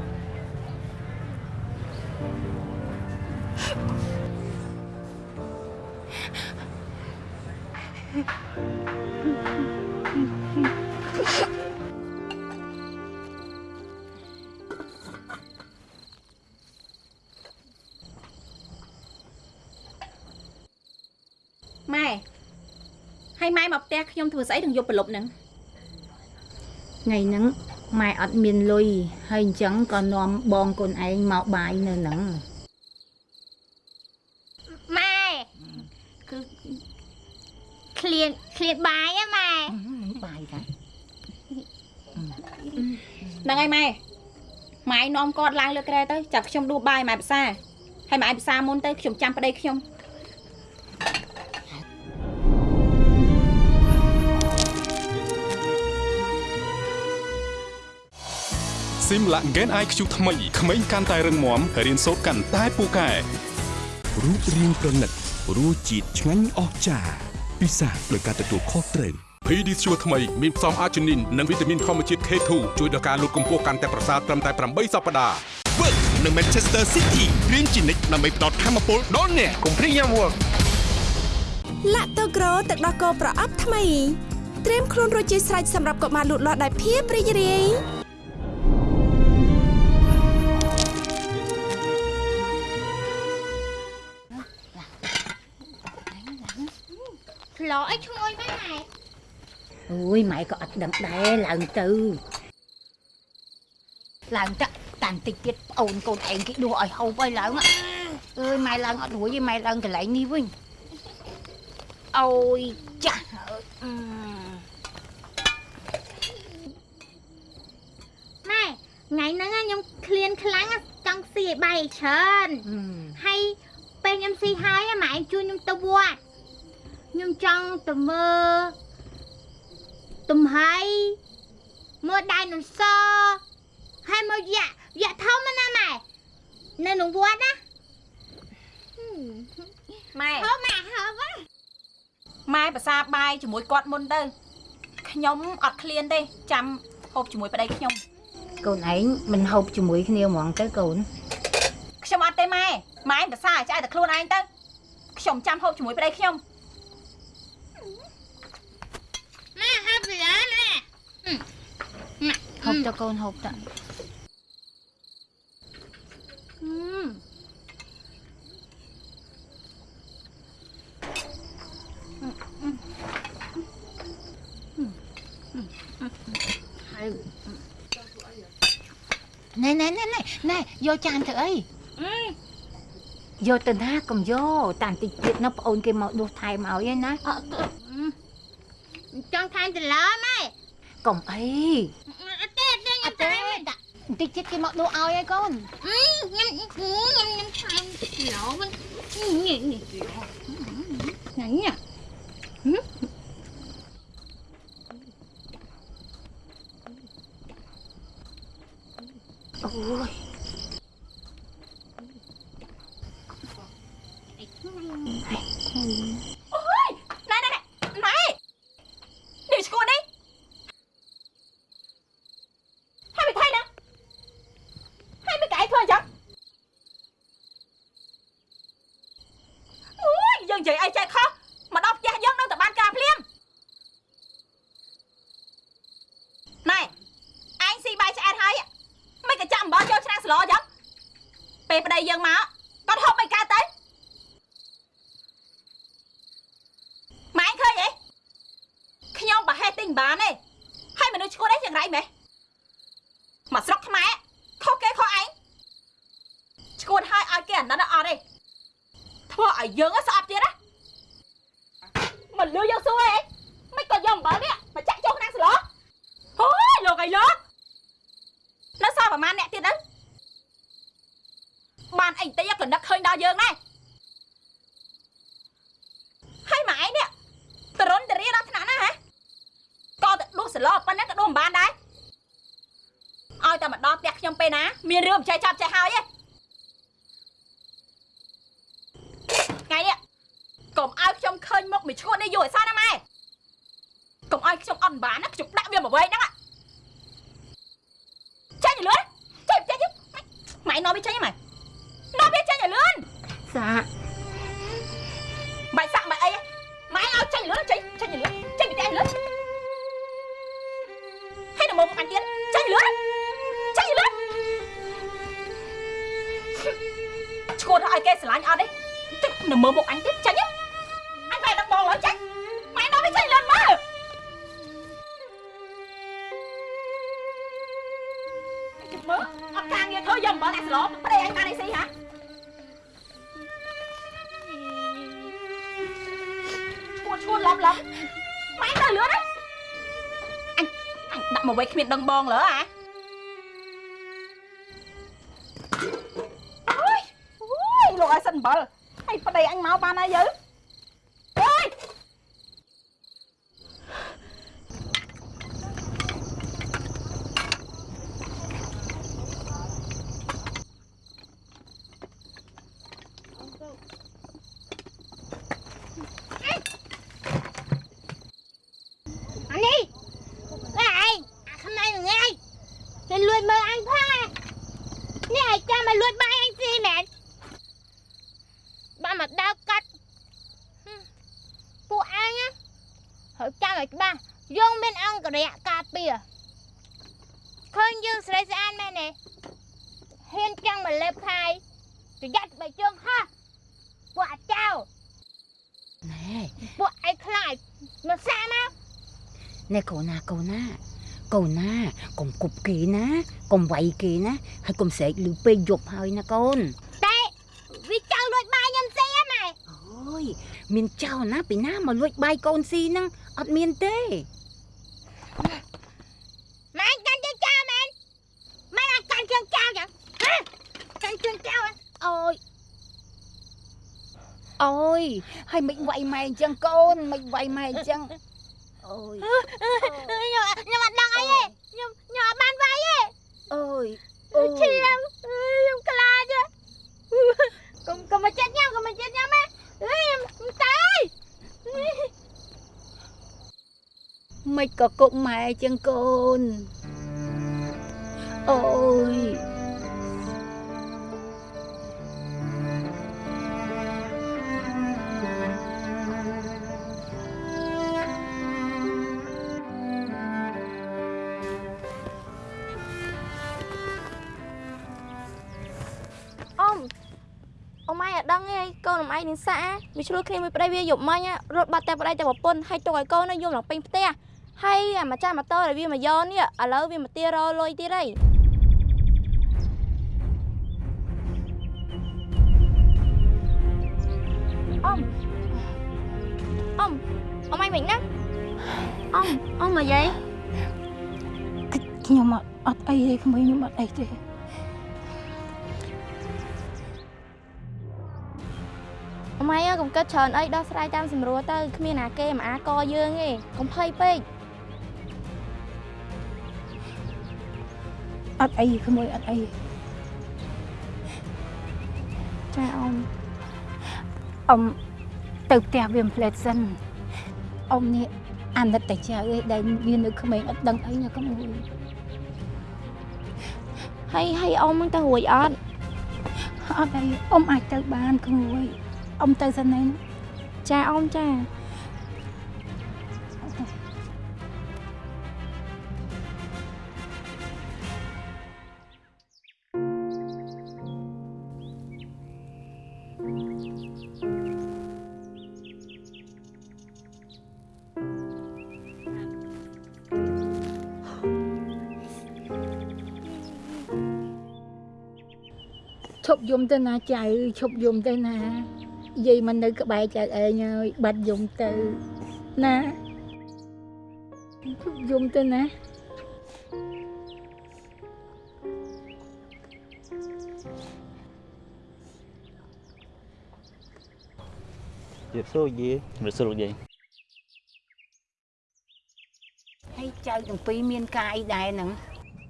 ម៉ែ ហើយម៉ែមកផ្ទះខ្ញុំធ្វើស្អីនឹងយប់ប្រលប់ហ្នឹងថ្ងៃហ្នឹងម៉ែអត់មានលុយហើយអញ្ចឹងក៏នាំបងកូនឯងមកបាយនៅហ្នឹងម៉ែគឺឃ្លៀនឃ្លៀនបាយហ៎ម៉ែបាយតាហ្នឹងហើយម៉ែម៉ែនាំគាត់ឡើងលើក្រែទៅចាប់ខ្ញុំដួសបាយម៉ែភាសាហើយម៉ែភាសាមុនទៅខ្ញុំចាំប្តីខ្ញុំ ស៊ីមឡា Gen IQ ថ្មីក្មេងកាន់តែរឹងមាំរៀនសូត្រកាន់តែពូកែរូបរាងប្រណិតរសជាតិឆ្ងាញ់អស្ចារ្យពិសាដោយការទទួលខុសត្រូវ PD ជួថ្មីមានផ្សំអាជីនីននិងវីតាមីនធម្មជាតិ K2 ជួយដល់ការលូតកម្ពស់កាន់តែប្រសើរត្រឹមតែ8សប្តាហ៍ Work នៅ Manchester City រៀនជានិច្ចដើម្បីផ្ដល់ធម៌ពលដល់អ្នកកុំភ្លេចញ៉ាំ Work ឡាក់តូក្រូទឹកដោះគោប្រអប់ថ្មី ត្រៀមខ្លួនរួចជាស្រេចសម្រាប់កុមារលូតលាស់ដោយភាពរីករាយ ផ្លោអីឈ្ងុយម៉ែអូយម៉ែក៏អត់ដឹងដែរឡើងទៅឡើងតាតាំងតិចទៀតប្អូនកូនឯងគេដួសឲ្យហូបឲ្យឡើងអើយម៉ែឡើងអត់រួចទេម៉ែឡើងកន្លែងនេះវិញអូយចាស់អឺម៉ែថ្ងៃហ្នឹងខ្ញុំឃ្លានខ្លាំងចង់ស៊ីឲ្យបាយច្រើនហើយពេលខ្ញុំស៊ីហើយម៉ែជួយខ្ញុំទៅវត្ត ខ្ញុំចង់ទៅមើលទំហៃមើលដៃនឹងសហើយមើលយ៉ាក់យ៉ាក់ធំណាស់ម៉ែនៅក្នុងវត្តណាម៉ែហូបម៉ែហូបម៉ែភាសាបាយជាមួយគាត់មុនទៅខ្ញុំអត់ឃ្លានទេចាំហូបជាមួយប្តីខ្ញុំកូនឯងមិនហូបជាមួយគ្នាហ្មងទៅកូនខ្ញុំអត់ទេម៉ែម៉ែភាសាឆ្អែតតែខ្លួនឯងទៅខ្ញុំចាំហូបជាមួយប្តីខ្ញុំ ម៉ែហូបវាម៉ែហូបទៅកូនហូបទៅណែណែណែណែណែយកចានទៅអីយកទៅណាកុំយកតាមតិចទៀតណាប្អូនគេមកដួសថែមឲ្យឯណាអត់ ចង់ថែមទៅឡើម៉ែកុំអីអត់ទេខ្ញុំថែមបន្តិចទៀតគេមកដួសឲ្យឯកូនខ្ញុំខ្ញុំខ្ញុំថែមឡោមិននេះនេះញ៉ាញ៉ាអូយ អូយណែណែណែណែនេះឈួតនេះហើយមិនថៃណាហើយមិនកាយធ្វើអញ្ចឹងអូយយើងនិយាយអីចេះខុសមកដល់ផ្ទះយើងនៅតែបានការភ្លាមណែអញស៊ីបាយឆ្អែតហើយមិនក៏ចាំអំបោះចូលឆ្នាំងស្លោអញ្ចឹងពេលប្តីយើងមកគាត់ហូបមិនកើតទៅ ម៉ែ បានទេហើយមនុស្សឈួតអីយ៉ាងไรម៉េះមកស្រុកខ្មែរខុសគេខុសឯងឈួតហើយឲ្យគេអាណិតអត់ទេធ្វើឲ្យយើងស្អប់ទៀតណាមិនលឺយើងសួរអីមិនក៏យកអំបិលនេះមកចាក់ចូលក្នុងស្លោអូយលោកអីលោកនៅសល់ប្រហែលអ្នកទៀតទៅបានអីតិចក៏នឹកឃើញដល់យើងដែរហើយម៉ែឯងនេះតរុនតរីដល់ថ្នាក់ណាហ៎ក៏ទៅដួសសឡប៉ុណ្ណឹងក៏ដួសមិនបានដែរ ឲ្យតែមកដល់ផ្ទះខ្ញុំពេលណាមានរឿងមិនចេះចាប់ចេះហើយទេថ្ងៃនេះកុំឲ្យខ្ញុំឃើញមុខមួយឈួតនេះយូរឲ្យសោះណាម៉ែកុំឲ្យខ្ញុំអត់បានណាខ្ញុំដាក់វាមកវែងហ្នឹងចេញទៅលឿនចេញចេញម៉ែនាំវាចេញម៉ែនាំវាចេញទៅលឿនសា នៅមើលមុខអញទៀតចេញអញបែរដឹកបងឡើយចេញម៉ែនាំវាចេញលឿនមើលមើលអត់ការងារធ្វើយកអំបិលដាក់ស្លោប្រេអញបានអីស៊ីហ៎ឈួតឈួតឡប់ឡប់ម៉ែទៅលឿនណាអញអញដាក់មកវិញគ្មានដឹងបងលើអាអូ តីអញមកបានហើយយើអើយ អានេះអើឯងអាខ្មៅហ្នឹងឯងគេលួចមើលអញផងនេះឯងចាំមកលួចបាយអញស៊ីមែនបានមកដៅកាត់ហឹមពួកអញណាហើយចាំឲ្យច្បាស់យើងមានអង្គរៈការពារ ឃើញយើងស្រីស្អាតមែនទេហ៊ានចាំមកលេបខាយប្រយ័ត្នបើជើងហោះពួកអាចៅណែពួកឯងខ្លាចមកសាមកណែកូនណាកូនណាកូនណាកុំគប់គេណាកុំវាយគេណាហើយកុំស្រែកលឺពេកយប់ហើយណាកូនតែវាចង់លួចបាយខ្ញុំស៊ីហ៎ម៉ែអូយមានចៅណាពីណាមកលួចបាយកូនស៊ីហ្នឹងអត់មានទេ ម៉ែអញកាន់ជើងចោលមែនម៉ែអញកាន់ជើងចោលចឹងហ៎កាន់ជើងចោលហ៎ អូយ អូយហើយមិនវាយម៉ែអញ្ចឹងកូនមិនវាយម៉ែអញ្ចឹងអូយខ្ញុំខ្ញុំអត់ដឹងអីទេខ្ញុំខ្ញុំអត់បានវាយទេអូយអូឈាយមខ្ញុំខ្លាចហ៎កុំកុំមកចិត្តញ៉ាំកុំមកចិត្តញ៉ាំហ៎អើយខ្ញុំតើមិនក៏គុកម៉ែអញ្ចឹងកូនអូយ កូនអ៊ំឯងនឹងសាក់វាឆ្លោះគ្នាមួយប្តីវាយប់មិញរត់បាត់តែប្តីតែប្រពន្ធហើយទុកឲ្យកូននៅយំឡើងពេញផ្ទះហើយអាម្ចាស់ម៉ូតូដែលវាមកយកនេះឥឡូវវាមកទារលុយទៀតហើយអ៊ំអ៊ំអ៊ំឯងវិញណាអ៊ំអ៊ំមកយាយខ្ញុំអត់អត់អីទេក្មួយខ្ញុំអត់អីទេ ម៉ៃអើកុំគិតច្រើនអីដោះស្រាយតាមស្រួលទៅគ្មានណាគេមកអាកយើងទេកុំភ័យពេកអត់អីក្មួយអត់អីចាអ៊ំអ៊ំទៅផ្ទះវាមិនផ្លែតសិនអ៊ំនេះអាណិតតែចៅឯងដែលវានៅក្មេងអត់ដឹងអីណាក្មួយហើយហើយអ៊ំហ្នឹងទៅរួចអត់អត់អីអ៊ំអាចទៅបានក្មួយ អ៊ំទៅសិនឯងចាអ៊ំចាឈប់យំទៅណាចៅឈប់យំទៅណា យាយមកនៅក្បែរចៅឯងហើយបាត់យំទៅណាឈប់យំទៅណាជិះសួរយាយជំរាបសួរលោកយាយហើយចៅទាំងពីរមានការអីដែរហ្នឹង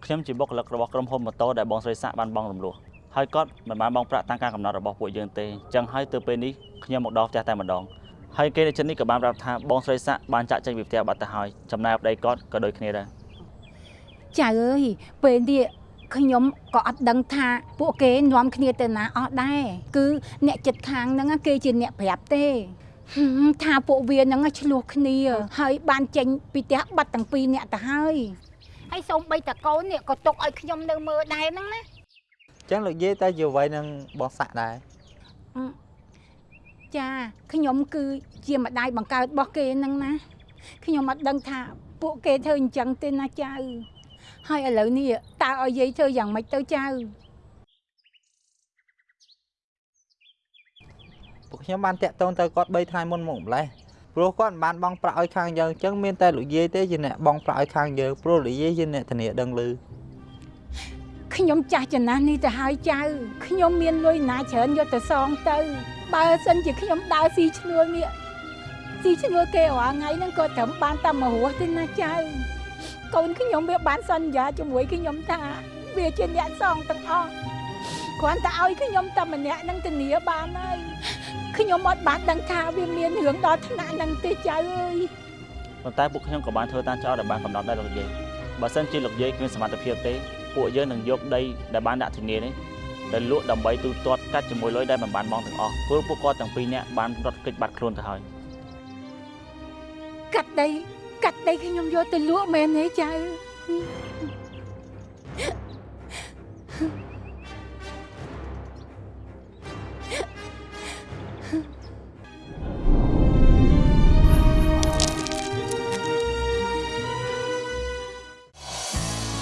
ខ្ញុំជាបុគ្គលិករបស់ក្រុមហ៊ុនម៉ូតូដែលបងស្រីសាក់បានបងរំលោះ ហើយគាត់មិនបានបងប្រាក់តាមការកំណត់របស់ពួកយើងទេអញ្ចឹងហើយទៅពេលនេះខ្ញុំមកដល់ផ្ទះតែម្ដងហើយគេនៅចិត្តនេះក៏បានប្រាប់ថាបងស្រីសាក់បានចាក់ចេញពីផ្ទះបាត់ទៅហើយចំណាយប្តីគាត់ក៏ដូចគ្នាដែរចៅអើយពេលនេះខ្ញុំក៏អត់ដឹងថាពួកគេនាំគ្នាទៅណាអស់ដែរគឺអ្នកចិត្តខាងហ្នឹងគេជាអ្នកប្រាប់ទេហឹមថាពួកវាហ្នឹងឆ្លោះគ្នា ហើយបានចេញពីផ្ទះបាត់ទាំងពីរអ្នកទៅហើយហើយសូម្បីតកូននេះក៏ទុកឲ្យខ្ញុំនៅមើលដែរហ្នឹងណា ចឹងលោកយាយតែជាអ្វីនឹងបងសាក់ដែរចាខ្ញុំគឺជាម្ដាយបង្កើតរបស់គេហ្នឹងណាខ្ញុំអត់ដឹងថាពួកគេធ្វើអញ្ចឹងទេណាចៅហើយឥឡូវនេះតើឲ្យយាយធ្វើយ៉ាងម៉េចទៅចៅពួកខ្ញុំបានតាក់ទងទៅគាត់3ថ្ងៃមុនមកម្លេះព្រោះគាត់មិនបានបងប្រាក់ឲ្យខាងយើងអញ្ចឹងមានតែលោកយាយទេជាអ្នកបងប្រាក់ឲ្យខាងយើងព្រោះលោកយាយជាអ្នកធានាដឹងឮ ខ្ញុំចាស់ចំណាស់នេះទៅហើយចៅខ្ញុំមានលុយណាច្រើនយកទៅសងទៅ បើសិនជាខ្ញុំដើរស៊ីឈ្នួលនេះស៊ីឈ្នួលគេរាល់ថ្ងៃហ្នឹងក៏ត្រឹមបានតែមួយរស់ទេណាចៅកូនខ្ញុំវាបានសន្យាជាមួយខ្ញុំថាវាជាអ្នកសងទាំងអស់គ្រាន់តែឲ្យខ្ញុំតែម្នាក់ហ្នឹងធានាបានហើយខ្ញុំអត់បានដឹងថាវាមានរឿងដល់ថ្នាក់ហ្នឹងទេចៅអើយប៉ុន្តែពួកខ្ញុំក៏បានធ្វើតាមចោលដែលបានកំណត់ដែរលោកយាយបើសិនជាលោកយាយគ្មានសមត្ថភាពទេ ពួកយើងនឹងយកដីដែលបានដាក់ធានានេះទៅលក់ដើម្បីទូទាត់កាត់ជាមួយលុយដែលមិនបានបងទាំងអស់ព្រោះពួកគាត់ទាំងពីរនាក់បានរត់គេចបាត់ខ្លួនទៅហើយកាត់ដីកាត់ដីខ្ញុំយកទៅលក់មែនទេចៅ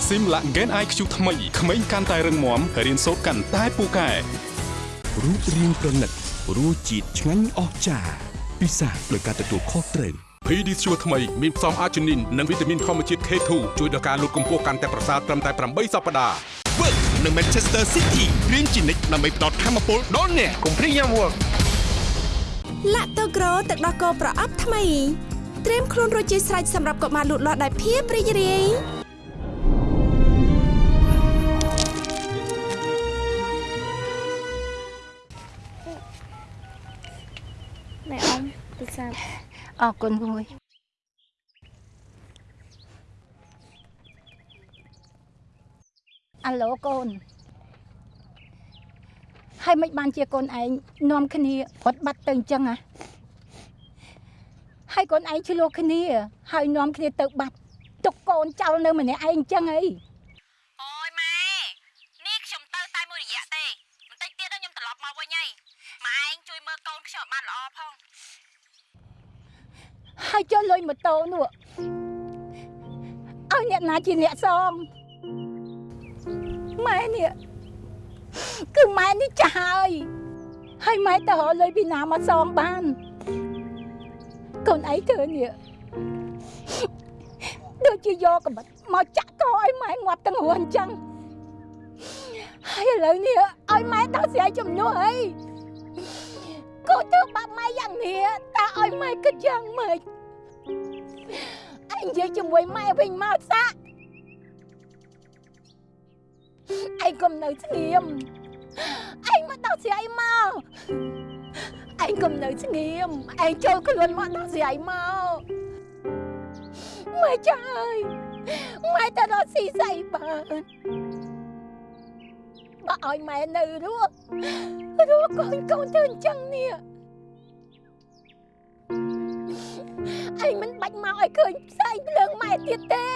ស៊ីមឡាក់ Gen IQ ថ្មីក្មេងកាន់តែរឹងមាំរៀនសូត្រកាន់តែពូកែរូបរាងប្រណិតរសជាតិឆ្ងាញ់អស្ចារ្យពិសាដោយការទទួលខុសត្រូវ PD ស្ជួថ្មីមានផ្សំអាជីនីននិងវីតាមីនធម្មជាតិ K2 ជួយដល់ការលូតកម្ពស់កាន់តែប្រសើរត្រឹមតែ8សប្តាហ៍ Work នៅ Manchester City រៀនជានិច្ចដើម្បីផ្ដល់ធម៌ពលដល់អ្នកកុំព្រីយ៉ាំ Work ឡាក់តូក្រូទឹកដោះគោប្រអប់ថ្មីត្រៀមខ្លួនរួចជាស្រេចសម្រាប់កុមារលូតលាស់ដោយភាពរីករាយ អរគុណមួយអាឡូកូនហើយមិនបានជាកូនឯងនាំគ្នារត់បាត់ទៅអញ្ចឹងហ៎ហើយកូនឯងឆ្លោះគ្នា ហើយនាំគ្នាទៅបាត់ទុកកូនចោលនៅម្នាក់ឯងអញ្ចឹងអីអូយម៉ែនេះខ្ញុំទៅតែមួយរយៈទេបន្តិចទៀតខ្ញុំត្រឡប់មកវិញហើយម៉ែឯងជួយមើលកូនខ្ញុំឲ្យបានល្អផង ហើយចុះលុយម៉ូតូនោះឲ្យអ្នកណាជាអ្នកសងម៉ែនេះគឺម៉ែនេះចាស់ហើយហើយម៉ែទៅរកលុយពីណាមកសងបានកូនឯងធ្វើនេះដូចជាយកកំបិតមកចាក់កឲ្យម៉ែងាប់ទាំងរស់អញ្ចឹងហើយឥឡូវនេះឲ្យម៉ែដោះស្រាយចំនួនអី កូនធ្វើបាបម៉ែយ៉ាងនេះតើឲ្យម៉ែគិតយ៉ាងម៉េចអញនិយាយជាមួយម៉ែវិញមកសាក់ឯងកុំនៅស្ងៀមឯងមកដោះស្រាយមកឯងកុំនៅស្ងៀមឯងចូលខ្លួនមកដោះស្រាយមកម៉ែចាស់អើយម៉ែទៅរកស៊ីស្អីបាន បើឲ្យម៉ែនៅរស់រស់កូនកូនទៅអញ្ចឹងនេះឯងមិនបាច់មកឲ្យឃើញផ្សែងភ្លើងម៉ែទៀតទេ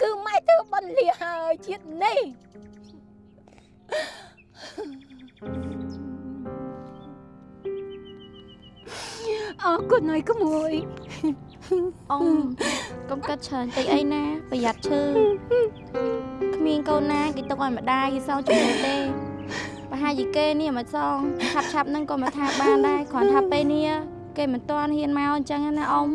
គឺម៉ែធ្វើបន់លាហើយជាតិនេះអរគុណហើយក្មួយ អ៊ំកុំកាត់ច្រើនពេកអីណា ប្រយ័ត្នឈឺក្មានកូនណាគេទុកឲ្យម្ដាយគេសងជំនួសទេប្រហែលជាគេនេះមិនសងឆាប់ឆាប់ហ្នឹងក៏មិនថាបានដែរគ្រាន់ថាពេលនេះគេមិនទាន់ហ៊ានមកអញ្ចឹងណាអ៊ំ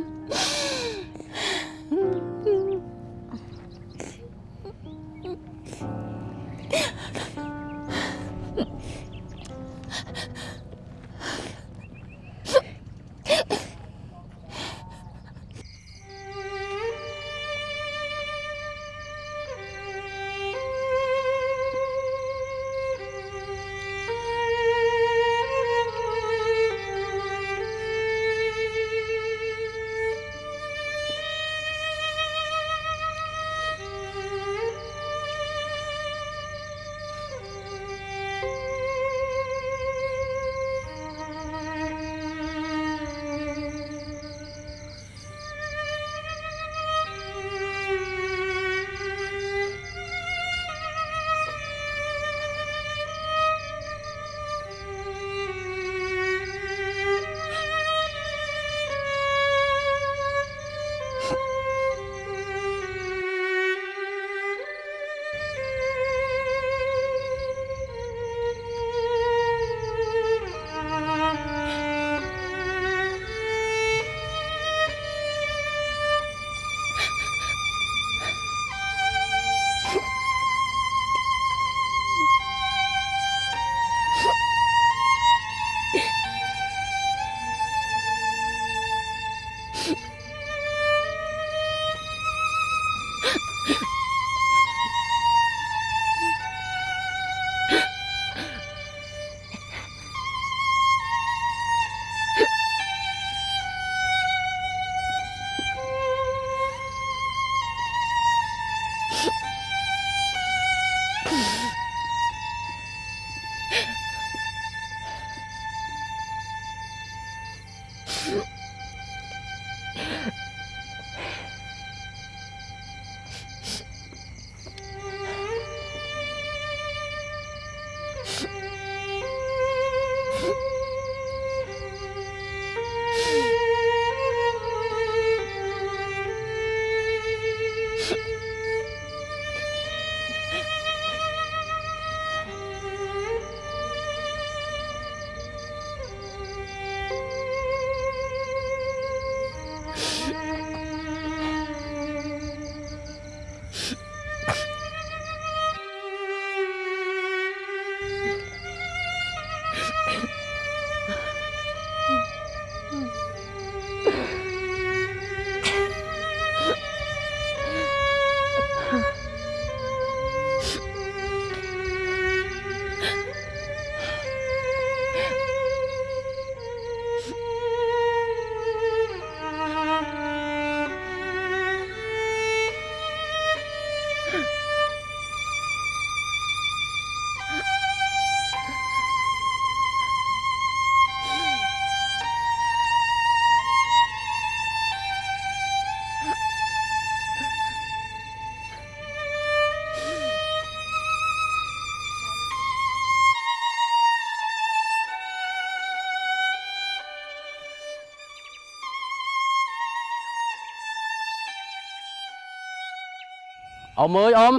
អ៊ំអើយអ៊ំ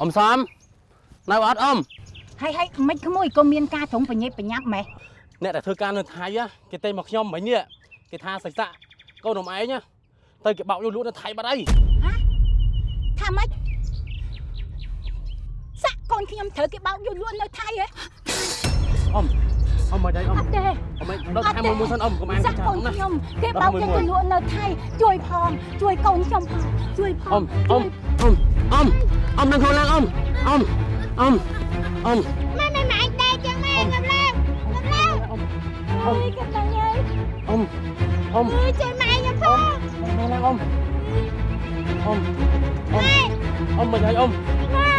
អ៊ំសំនៅអត់អ៊ំហើយហើយមិនក្មួយក៏មានការត្រង់បញ្ញាប់បញ្ញាប់ម៉េះអ្នកដែលធ្វើការនៅថៃណាគេទេមកខ្ញុំមិញនេះគេថាសៃសាក់កូននំឯងណាទៅគេបោកយកលក់នៅថៃបាត់អីថាម៉េចសាក់កូនខ្ញុំត្រូវគេបោកយកលក់នៅថៃហ៎អ៊ំអ៊ំមកដៃអ៊ំអត់ទេអ៊ំមិនដល់ថៃមួយមួយសិនអ៊ំកុំអាយសាក់ចាកូនណាខ្ញុំគេបោកយកទៅលក់នៅថៃជួយផងជួយកូនខ្ញុំផងជួយផងអ៊ំអ៊ំអ៊ំ អ៊ំអ៊ំនឹងខ្លួនឡើងអ៊ំអ៊ំអ៊ំអ៊ំម៉ែម៉ែម៉ែឯងដែរចឹងម៉ែងើបឡើងងើបឡើងអើយកំដៅហើយអ៊ំអ៊ំអើយជួយម៉ែខ្ញុំផងខ្លួនឡើងអ៊ំអ៊ំអ៊ំអ៊ំមកដៃអ៊ំម៉ែ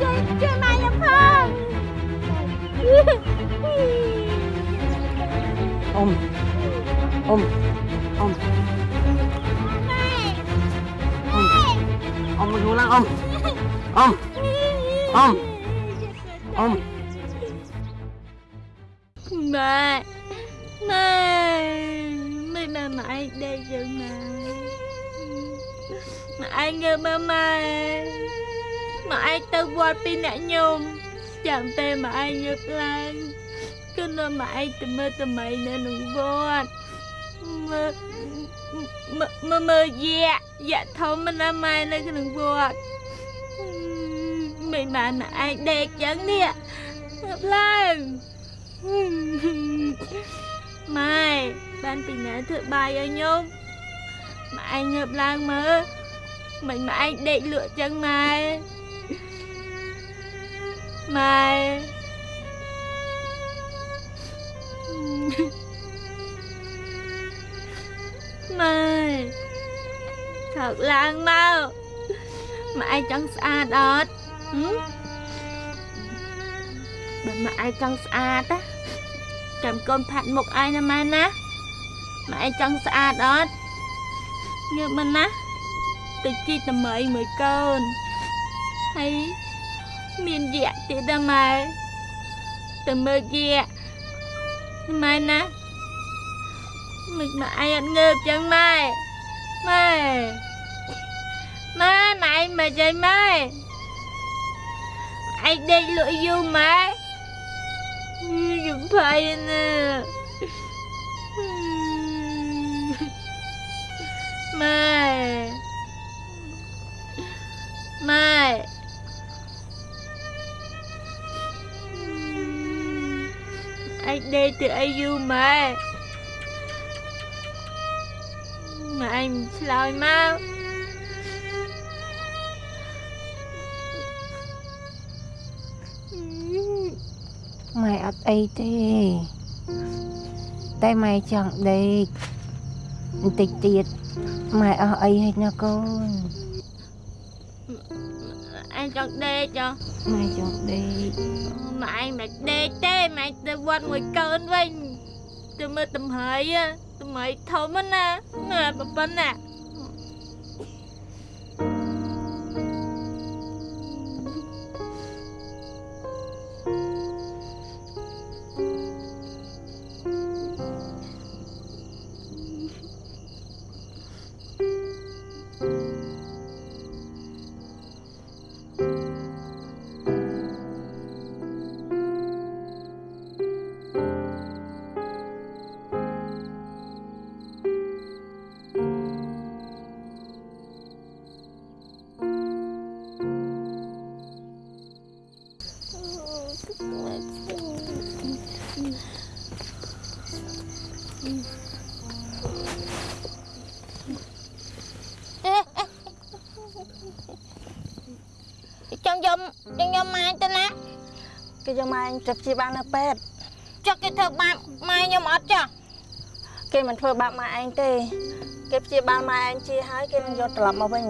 ជួយជួយម៉ែខ្ញុំផងអ៊ំអ៊ំ អ៊ំមកខ្លួនឡើងអ៊ំអ៊ំអ៊ំអ៊ំម៉ែម៉ែមិនម៉ែម៉ែឯងដេកយើងណាម៉ែឯងងើបមកម៉ែម៉ែឯងទៅវត្តពីអ្នកញោមចាំពេល ម៉ែឯងងើបឡើងគឺនៅម៉ែឯងទៅមើលតម្រៃនៅក្នុងវត្តមើលមើលមើលមើលយ៉ាយ៉ាធំណាស់ម៉ែនៅក្នុងវត្តមិនបានម៉ែឯងដេកចឹងនេះងើបឡើងម៉ែបានពីណាធ្វើបាយឲ្យញោមម៉ែឯងងើបឡើងមើលមិនម៉ែឯងដេកលក់ចឹងម៉ែម៉ែ ម៉ែថើកឡើងមកម៉ែឯងចង់ស្អាតអត់ហឹមបើម៉ែឯងចង់ស្អាតណាចាំកូនផាត់មុខឯងណាម៉ែណាម៉ែឯងចង់ស្អាតអត់ងើបមកណាទៅជីកតម្រៃមួយកូនហើយមានយៈទៀតណាម៉ែទៅមើលយៈម៉ែណា មិនម៉ែឯងអត់ងើបចឹងម៉ែម៉ែម៉ែម៉ែឯងមិនចៃម៉ែឯងដេកលក់យូ ម៉ែខ្ញុំភ័យណាស់ម៉ែម៉ែឯងដេកទៅអីយូរម៉ែម៉ែឯងឆ្លើយមកម៉ែអត់អីទេ តែម៉ែចង់ដេកបន្តិចទៀតម៉ែអស់អីហើយណាកូនឯងចង់ដេកចុះម៉ែចង់ដេកម៉ែឯងមិនដេកទេម៉ែទៅវត្តមួយកូនវិញទៅមើលតម្រៃហ៎ តម្រៃធំណាណាប៉ប៉ុណ្ណា ចង់យកចង់យកម៉ែទៅណាគេយកម៉ែទៅព្យាបាលនៅពេទ្យចុះគេធ្វើបាបម៉ែខ្ញុំអត់ចាស់គេមិនធ្វើបាបម៉ែឯងទេគេព្យាបាលម៉ែឯងជាហើយគេនឹងយកត្រឡប់មកវិញ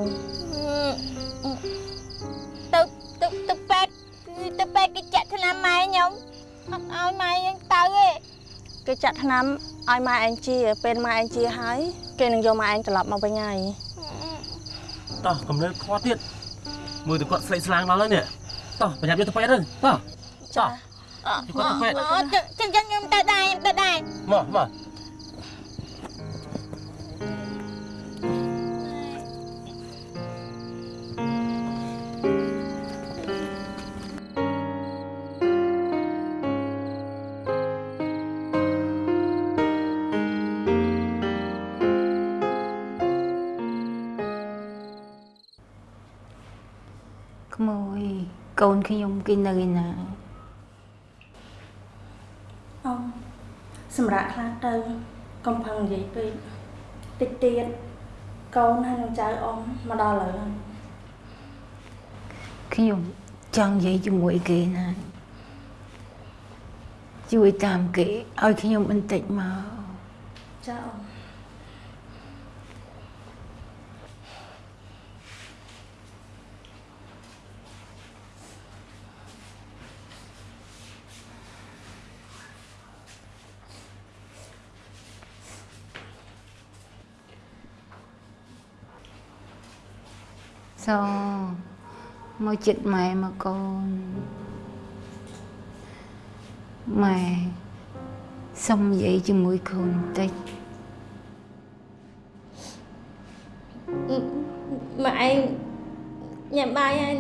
ទៅទៅទៅពេទ្យគឺទៅពេទ្យគេចាក់ថ្នាំម៉ែខ្ញុំអត់ឲ្យម៉ែខ្ញុំទៅទេគេចាក់ថ្នាំ ឲ្យម៉ែឯងជាពេលម៉ែឯងជាហើយគេនឹងយកម៉ែឯងត្រឡប់មកវិញហើយតោះកំណើខ្វត់ទៀតមើលទៅគាត់ស្លេកស្លាងដល់ហើយនេះតោះប្រញាប់យកទៅពេទ្យទៅតោះចាយកគាត់ទៅពេទ្យអត់ចឹងចឹងខ្ញុំទៅដែរខ្ញុំទៅដែរមកមកក្ខ្ញុំគេនៅឯណាអ៊ំសម្រាប់ខ្លះទៅកុំផឹងនិយាយពេកតិចទៀតកូនហើយនឹងចៅអ៊ំមកដល់ហើយខ្ញុំចង់និយាយជាមួយគេណាជួយតាមគេឲ្យខ្ញុំបន្តិចមកចាអ៊ំស មកចិត្តម៉ែមកកូនម៉ែសុំនិយាយជាមួយកូនបន្តិចម៉ែឯងញ៉ាំបាយហើ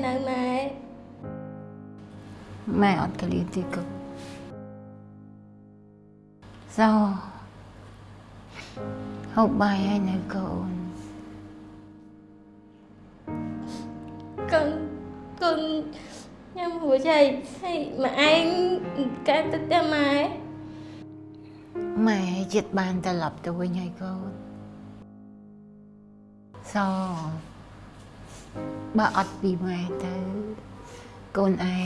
ញ៉ាំរួចហើយហើយម៉ែឯងកើតទៅផ្ទះម៉ែម៉ែចិត្តបានត្រឡប់ទៅវិញហើយកូនសោបើអត់ពីម៉ែទៅកូនឯ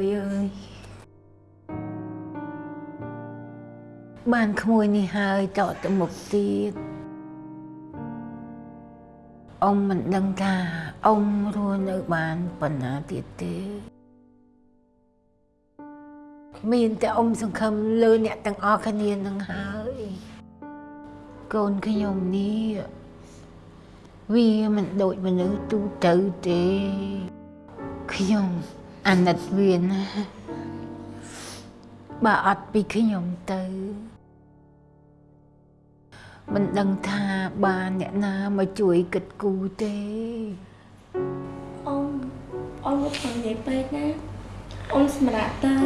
យបានណាកូនម៉ែអត់បាននៅជាមួយកូនទៀតទេក្មួយអើយបានក្មួយនេះហើយតទៅមុខទៀតអ៊ំមិនដឹងថាអ៊ំរស់នៅបានប៉ុណ្ណាទៀតទេមានតែអ៊ំសង្ឃឹមលើអ្នកទាំងអស់គ្នានឹងហើយកូនខ្ញុំនេះវាមិនដូចមនុស្សទូទៅទេខ្ញុំ អាណិតវាណាបើអត់ពីខ្ញុំទៅមិនដឹងថាបានអ្នកណាមកជួយគិតគូរទេអ៊ំអ៊ំមកនិយាយពេកណាអ៊ំសម្រាប់ទៅ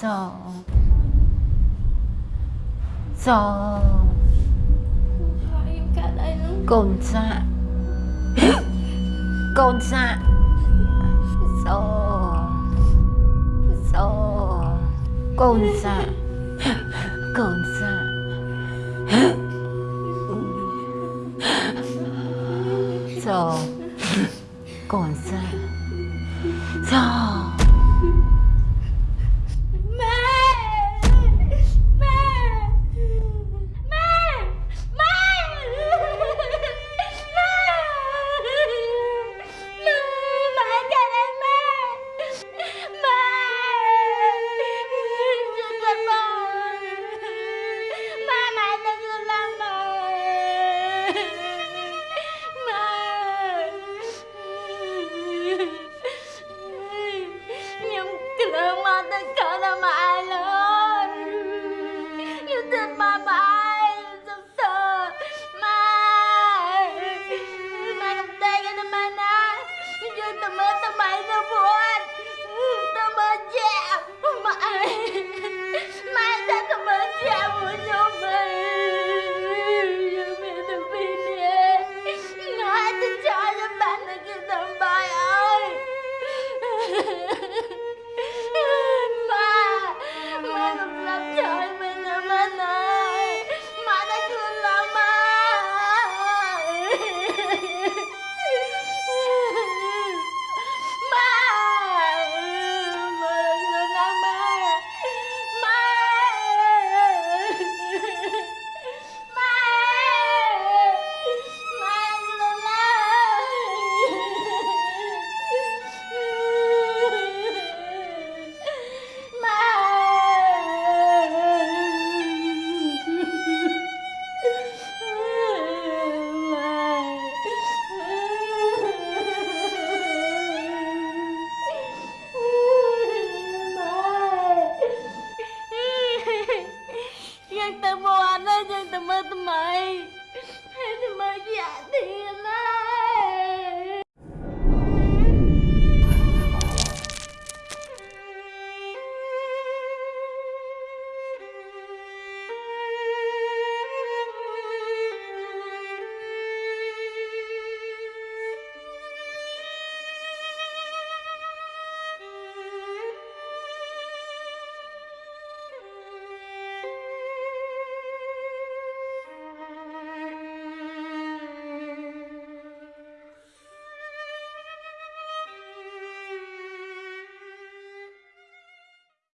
ស សហើយកាត់អីនោះកូនសាក់